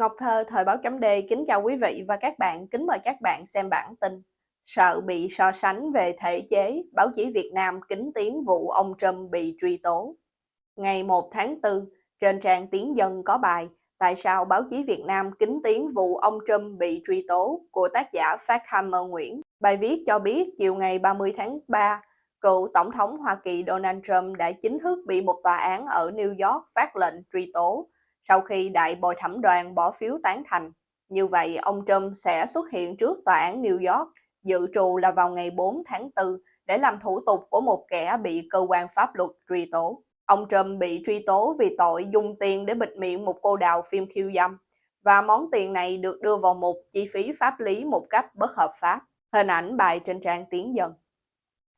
Ngọc Thơ, Thời báo chấm đê kính chào quý vị và các bạn, kính mời các bạn xem bản tin. Sợ bị so sánh về thể chế, báo chí Việt Nam kính tiếng vụ ông Trump bị truy tố. Ngày 1 tháng 4, trên trang tiếng Dân có bài Tại sao báo chí Việt Nam kính tiếng vụ ông Trump bị truy tố của tác giả Phát Hammer Nguyễn. Bài viết cho biết chiều ngày 30 tháng 3, cựu Tổng thống Hoa Kỳ Donald Trump đã chính thức bị một tòa án ở New York phát lệnh truy tố sau khi đại bồi thẩm đoàn bỏ phiếu tán thành. Như vậy, ông Trump sẽ xuất hiện trước tòa án New York, dự trù là vào ngày 4 tháng 4 để làm thủ tục của một kẻ bị cơ quan pháp luật truy tố. Ông Trump bị truy tố vì tội dùng tiền để bịt miệng một cô đào phim khiêu dâm và món tiền này được đưa vào một chi phí pháp lý một cách bất hợp pháp. Hình ảnh bài trên trang Tiến Dân.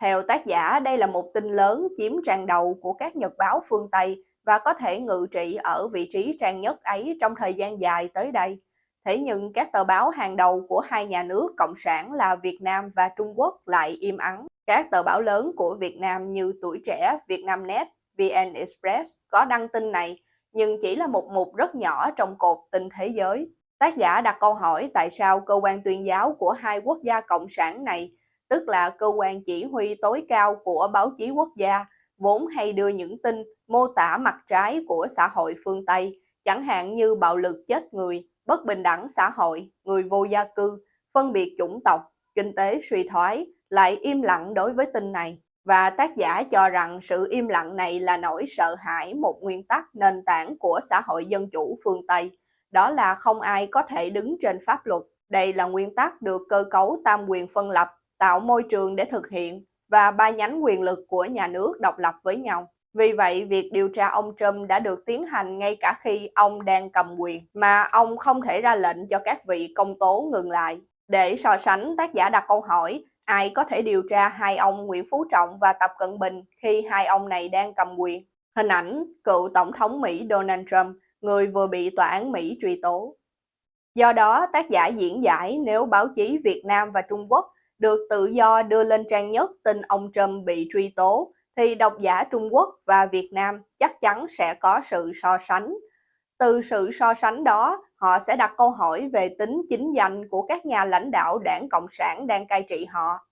Theo tác giả, đây là một tin lớn chiếm trang đầu của các nhật báo phương Tây và có thể ngự trị ở vị trí trang nhất ấy trong thời gian dài tới đây. Thế nhưng các tờ báo hàng đầu của hai nhà nước Cộng sản là Việt Nam và Trung Quốc lại im ắng. Các tờ báo lớn của Việt Nam như Tuổi Trẻ, Vietnamnet, VN Express có đăng tin này, nhưng chỉ là một mục rất nhỏ trong cột tin thế giới. Tác giả đặt câu hỏi tại sao cơ quan tuyên giáo của hai quốc gia cộng sản này, tức là cơ quan chỉ huy tối cao của báo chí quốc gia, vốn hay đưa những tin mô tả mặt trái của xã hội phương Tây, chẳng hạn như bạo lực chết người, bất bình đẳng xã hội, người vô gia cư, phân biệt chủng tộc, kinh tế suy thoái, lại im lặng đối với tin này. Và tác giả cho rằng sự im lặng này là nỗi sợ hãi một nguyên tắc nền tảng của xã hội dân chủ phương Tây. Đó là không ai có thể đứng trên pháp luật. Đây là nguyên tắc được cơ cấu tam quyền phân lập, tạo môi trường để thực hiện và ba nhánh quyền lực của nhà nước độc lập với nhau. Vì vậy, việc điều tra ông Trump đã được tiến hành ngay cả khi ông đang cầm quyền, mà ông không thể ra lệnh cho các vị công tố ngừng lại. Để so sánh, tác giả đặt câu hỏi, ai có thể điều tra hai ông Nguyễn Phú Trọng và Tập Cận Bình khi hai ông này đang cầm quyền? Hình ảnh cựu Tổng thống Mỹ Donald Trump, người vừa bị tòa án Mỹ truy tố. Do đó, tác giả diễn giải nếu báo chí Việt Nam và Trung Quốc được tự do đưa lên trang nhất tin ông Trump bị truy tố, thì độc giả Trung Quốc và Việt Nam chắc chắn sẽ có sự so sánh. Từ sự so sánh đó, họ sẽ đặt câu hỏi về tính chính danh của các nhà lãnh đạo đảng Cộng sản đang cai trị họ.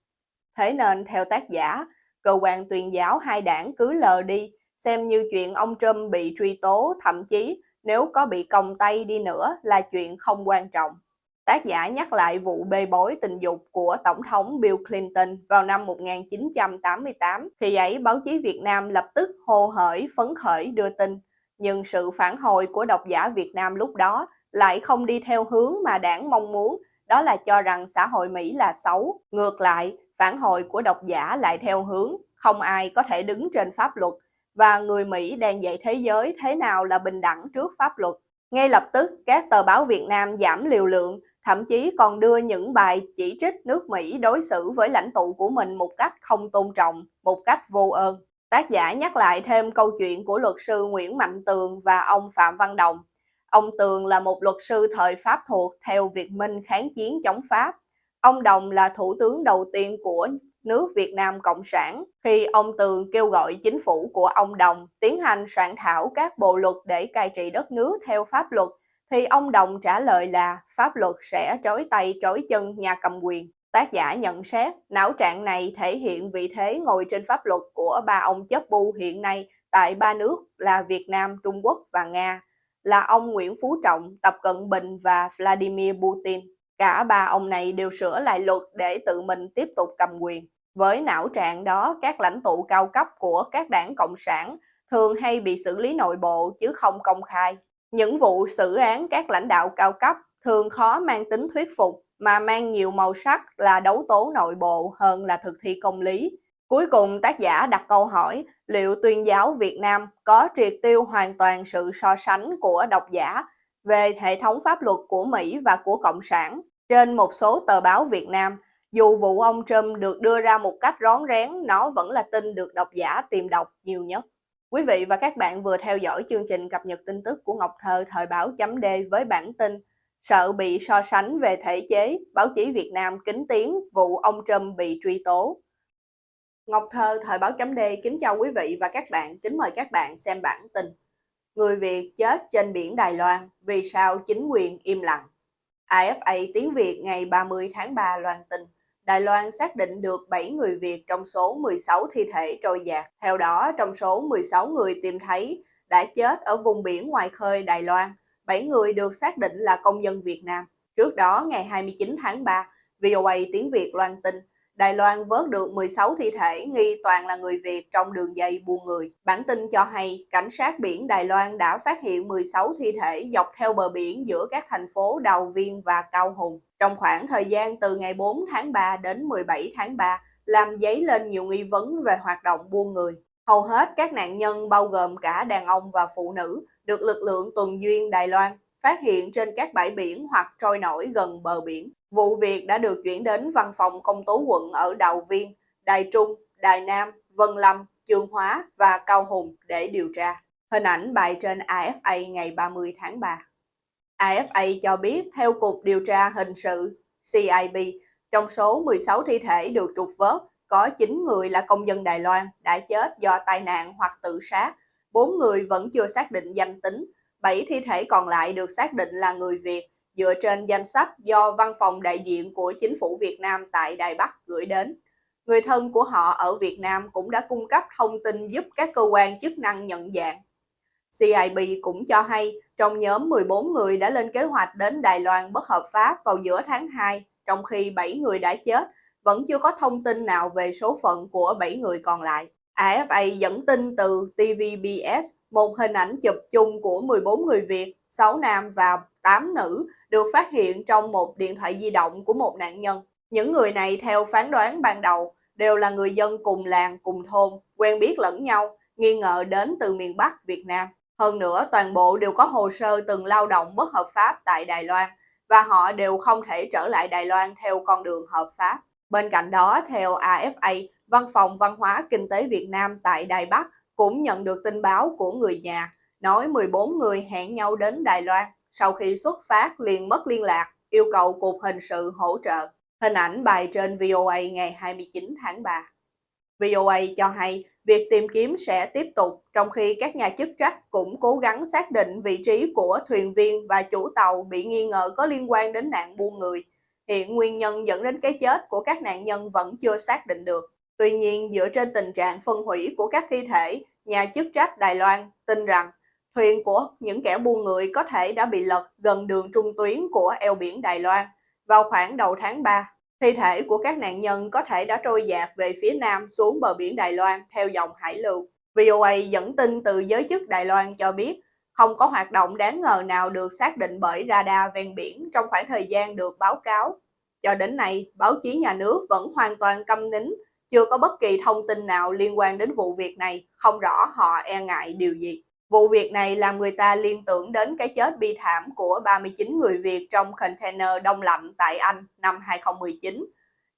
Thế nên, theo tác giả, cơ quan tuyên giáo hai đảng cứ lờ đi, xem như chuyện ông Trump bị truy tố, thậm chí nếu có bị còng tay đi nữa là chuyện không quan trọng. Tác giả nhắc lại vụ bê bối tình dục của Tổng thống Bill Clinton vào năm 1988. Khi ấy, báo chí Việt Nam lập tức hô hởi, phấn khởi đưa tin. Nhưng sự phản hồi của độc giả Việt Nam lúc đó lại không đi theo hướng mà đảng mong muốn, đó là cho rằng xã hội Mỹ là xấu. Ngược lại, phản hồi của độc giả lại theo hướng không ai có thể đứng trên pháp luật và người Mỹ đang dạy thế giới thế nào là bình đẳng trước pháp luật. Ngay lập tức, các tờ báo Việt Nam giảm liều lượng thậm chí còn đưa những bài chỉ trích nước Mỹ đối xử với lãnh tụ của mình một cách không tôn trọng, một cách vô ơn. Tác giả nhắc lại thêm câu chuyện của luật sư Nguyễn Mạnh Tường và ông Phạm Văn Đồng. Ông Tường là một luật sư thời Pháp thuộc theo Việt Minh kháng chiến chống Pháp. Ông Đồng là thủ tướng đầu tiên của nước Việt Nam Cộng sản khi ông Tường kêu gọi chính phủ của ông Đồng tiến hành soạn thảo các bộ luật để cai trị đất nước theo pháp luật thì ông Đồng trả lời là pháp luật sẽ trói tay trói chân nhà cầm quyền. Tác giả nhận xét, não trạng này thể hiện vị thế ngồi trên pháp luật của ba ông chấp bu hiện nay tại ba nước là Việt Nam, Trung Quốc và Nga, là ông Nguyễn Phú Trọng, Tập Cận Bình và Vladimir Putin. Cả ba ông này đều sửa lại luật để tự mình tiếp tục cầm quyền. Với não trạng đó, các lãnh tụ cao cấp của các đảng Cộng sản thường hay bị xử lý nội bộ chứ không công khai. Những vụ xử án các lãnh đạo cao cấp thường khó mang tính thuyết phục mà mang nhiều màu sắc là đấu tố nội bộ hơn là thực thi công lý. Cuối cùng tác giả đặt câu hỏi liệu tuyên giáo Việt Nam có triệt tiêu hoàn toàn sự so sánh của độc giả về hệ thống pháp luật của Mỹ và của Cộng sản. Trên một số tờ báo Việt Nam, dù vụ ông Trump được đưa ra một cách rón rén, nó vẫn là tin được độc giả tìm đọc nhiều nhất. Quý vị và các bạn vừa theo dõi chương trình cập nhật tin tức của Ngọc Thơ thời báo chấm D với bản tin Sợ bị so sánh về thể chế, báo chí Việt Nam kính tiếng vụ ông Trump bị truy tố. Ngọc Thơ thời báo chấm D kính chào quý vị và các bạn, kính mời các bạn xem bản tin. Người Việt chết trên biển Đài Loan, vì sao chính quyền im lặng? AFA tiếng Việt ngày 30 tháng 3 loan tin, Đài Loan xác định được 7 người Việt trong số 16 thi thể trôi dạt. Theo đó, trong số 16 người tìm thấy đã chết ở vùng biển ngoài khơi Đài Loan, 7 người được xác định là công dân Việt Nam. Trước đó, ngày 29 tháng 3, VOA tiếng Việt loan tin, Đài Loan vớt được 16 thi thể nghi toàn là người Việt trong đường dây buôn người. Bản tin cho hay, cảnh sát biển Đài Loan đã phát hiện 16 thi thể dọc theo bờ biển giữa các thành phố Đào Viên và Cao Hùng. Trong khoảng thời gian từ ngày 4 tháng 3 đến 17 tháng 3, làm dấy lên nhiều nghi vấn về hoạt động buôn người. Hầu hết các nạn nhân bao gồm cả đàn ông và phụ nữ được lực lượng tuần duyên Đài Loan phát hiện trên các bãi biển hoặc trôi nổi gần bờ biển. Vụ việc đã được chuyển đến văn phòng công tố quận ở Đào Viên, Đài Trung, Đài Nam, Vân Lâm, Trường Hóa và Cao Hùng để điều tra. Hình ảnh bài trên AFA ngày 30 tháng 3. AFA cho biết theo Cục Điều tra Hình sự CIB, trong số 16 thi thể được trục vớt, có 9 người là công dân Đài Loan đã chết do tai nạn hoặc tự sát, 4 người vẫn chưa xác định danh tính, 7 thi thể còn lại được xác định là người Việt dựa trên danh sách do văn phòng đại diện của chính phủ Việt Nam tại Đài Bắc gửi đến. Người thân của họ ở Việt Nam cũng đã cung cấp thông tin giúp các cơ quan chức năng nhận dạng. CIB cũng cho hay trong nhóm 14 người đã lên kế hoạch đến Đài Loan bất hợp pháp vào giữa tháng 2, trong khi 7 người đã chết, vẫn chưa có thông tin nào về số phận của 7 người còn lại. AFA dẫn tin từ TVBS một hình ảnh chụp chung của 14 người Việt, 6 nam và 8 nữ được phát hiện trong một điện thoại di động của một nạn nhân. Những người này theo phán đoán ban đầu đều là người dân cùng làng, cùng thôn, quen biết lẫn nhau, nghi ngờ đến từ miền Bắc Việt Nam. Hơn nữa, toàn bộ đều có hồ sơ từng lao động bất hợp pháp tại Đài Loan và họ đều không thể trở lại Đài Loan theo con đường hợp pháp. Bên cạnh đó, theo AFA, Văn phòng Văn hóa Kinh tế Việt Nam tại Đài Bắc cũng nhận được tin báo của người nhà, nói 14 người hẹn nhau đến Đài Loan, sau khi xuất phát liền mất liên lạc, yêu cầu Cục Hình sự hỗ trợ. Hình ảnh bài trên VOA ngày 29 tháng 3. VOA cho hay việc tìm kiếm sẽ tiếp tục, trong khi các nhà chức trách cũng cố gắng xác định vị trí của thuyền viên và chủ tàu bị nghi ngờ có liên quan đến nạn buôn người. Hiện nguyên nhân dẫn đến cái chết của các nạn nhân vẫn chưa xác định được. Tuy nhiên, dựa trên tình trạng phân hủy của các thi thể, nhà chức trách Đài Loan tin rằng thuyền của những kẻ buôn người có thể đã bị lật gần đường trung tuyến của eo biển Đài Loan vào khoảng đầu tháng 3. Thi thể của các nạn nhân có thể đã trôi dạt về phía nam xuống bờ biển Đài Loan theo dòng hải lưu. VOA dẫn tin từ giới chức Đài Loan cho biết không có hoạt động đáng ngờ nào được xác định bởi radar ven biển trong khoảng thời gian được báo cáo. Cho đến nay, báo chí nhà nước vẫn hoàn toàn câm nín chưa có bất kỳ thông tin nào liên quan đến vụ việc này, không rõ họ e ngại điều gì. Vụ việc này làm người ta liên tưởng đến cái chết bi thảm của 39 người Việt trong container đông lạnh tại Anh năm 2019.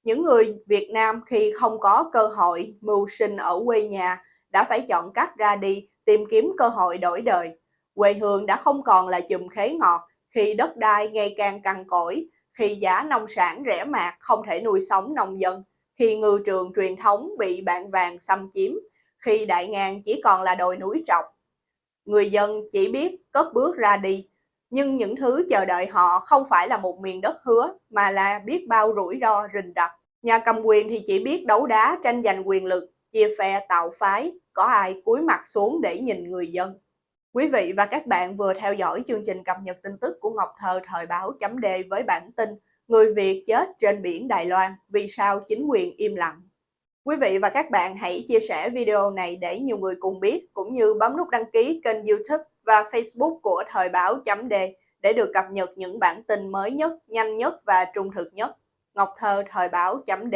Những người Việt Nam khi không có cơ hội mưu sinh ở quê nhà đã phải chọn cách ra đi tìm kiếm cơ hội đổi đời. Quê hương đã không còn là chùm khế ngọt khi đất đai ngày càng cằn cỗi, khi giá nông sản rẻ mạt không thể nuôi sống nông dân khi ngư trường truyền thống bị bạn vàng xâm chiếm, khi đại ngàn chỉ còn là đồi núi trọc. Người dân chỉ biết cất bước ra đi, nhưng những thứ chờ đợi họ không phải là một miền đất hứa, mà là biết bao rủi ro rình rập. Nhà cầm quyền thì chỉ biết đấu đá tranh giành quyền lực, chia phe tạo phái, có ai cúi mặt xuống để nhìn người dân. Quý vị và các bạn vừa theo dõi chương trình cập nhật tin tức của Ngọc Thơ thời báo chấm D với bản tin Người Việt chết trên biển Đài Loan, vì sao chính quyền im lặng? Quý vị và các bạn hãy chia sẻ video này để nhiều người cùng biết, cũng như bấm nút đăng ký kênh youtube và facebook của Thời báo chấm D để được cập nhật những bản tin mới nhất, nhanh nhất và trung thực nhất. Ngọc Thơ Thời báo chấm D